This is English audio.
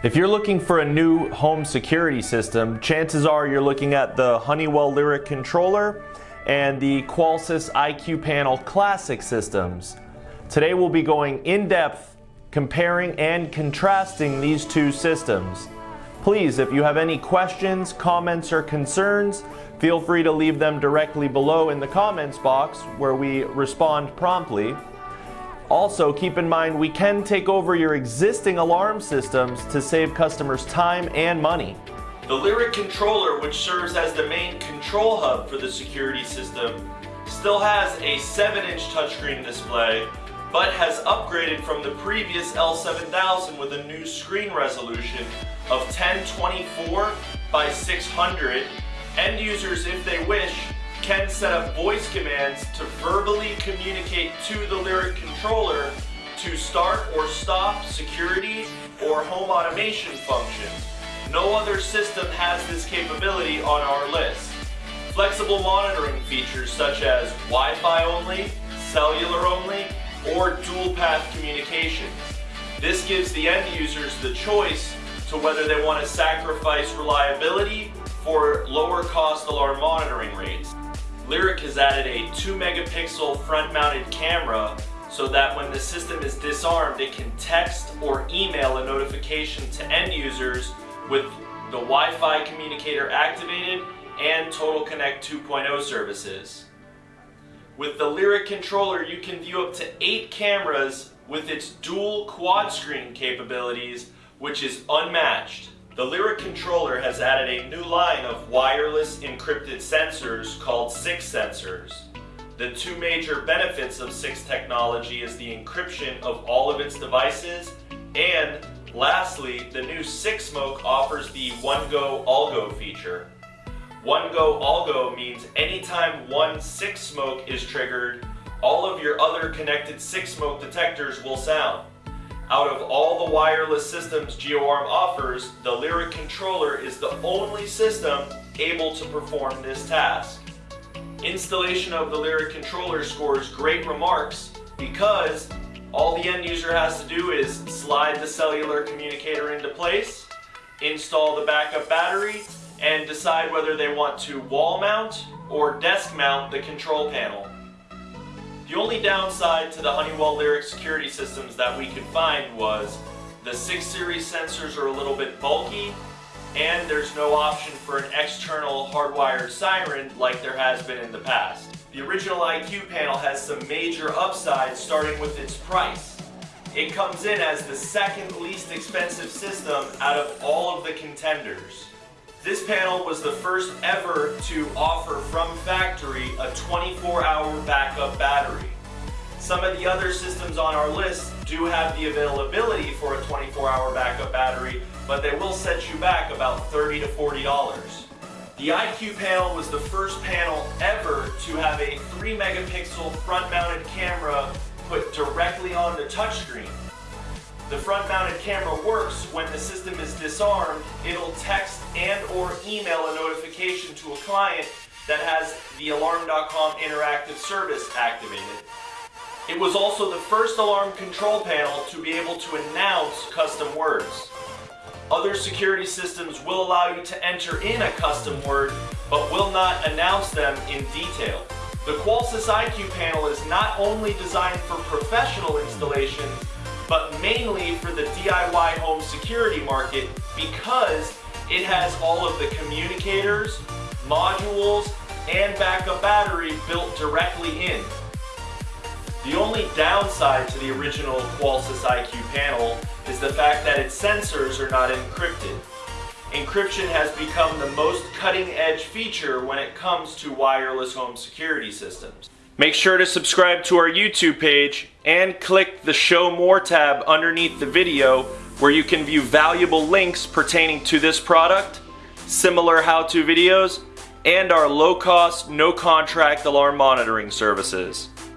If you're looking for a new home security system, chances are you're looking at the Honeywell Lyric controller and the Qolsys IQ Panel Classic systems. Today we'll be going in depth comparing and contrasting these two systems. Please, if you have any questions, comments, or concerns, feel free to leave them directly below in the comments box where we respond promptly. Also, keep in mind we can take over your existing alarm systems to save customers time and money. The Lyric controller, which serves as the main control hub for the security system, still has a 7-inch touchscreen display, but has upgraded from the previous L7000 with a new screen resolution of 1024 by 600. End users, if they wish, can set up voice commands to verbally communicate to the Lyric controller to start or stop security or home automation functions. No other system has this capability on our list. Flexible monitoring features such as Wi-Fi only, cellular only, or dual path communications. This gives the end users the choice to whether they want to sacrifice reliability for lower cost alarm monitoring rates. Lyric has added a 2 megapixel front mounted camera so that when the system is disarmed it can text or email a notification to end users with the Wi-Fi communicator activated and Total Connect 2.0 services. With the Lyric controller you can view up to 8 cameras with its dual quad screen capabilities which is unmatched. The Lyric controller has added a new line of wireless encrypted sensors called SIX sensors. The two major benefits of SIX technology is the encryption of all of its devices and lastly, the new SIX Smoke offers the One Go All Go feature. One Go All Go means anytime one SIX Smoke is triggered, all of your other connected SIX Smoke detectors will sound. Out of all the wireless systems GeoArm offers, the Lyric controller is the only system able to perform this task. Installation of the Lyric controller scores great remarks because all the end user has to do is slide the cellular communicator into place, install the backup battery, and decide whether they want to wall mount or desk mount the control panel. The only downside to the Honeywell Lyric security systems that we could find was the 6 series sensors are a little bit bulky and there's no option for an external hardwired siren like there has been in the past. The original IQ panel has some major upsides starting with its price. It comes in as the second least expensive system out of all of the contenders. This panel was the first ever to offer from factory a 24 hour backup battery. Some of the other systems on our list do have the availability for a 24 hour backup battery, but they will set you back about 30 to $40. The IQ panel was the first panel ever to have a 3 megapixel front mounted camera put directly on the touchscreen. The front mounted camera works when the system is disarmed, it'll text and or email a notification to a client that has the Alarm.com interactive service activated. It was also the first alarm control panel to be able to announce custom words. Other security systems will allow you to enter in a custom word, but will not announce them in detail. The Qolsys IQ panel is not only designed for professional installation, but mainly for the DIY home security market because it has all of the communicators, modules, and backup battery built directly in. The only downside to the original Qolsys IQ panel is the fact that its sensors are not encrypted. Encryption has become the most cutting edge feature when it comes to wireless home security systems. Make sure to subscribe to our YouTube page and click the Show More tab underneath the video where you can view valuable links pertaining to this product, similar how-to videos, and our low-cost, no-contract alarm monitoring services.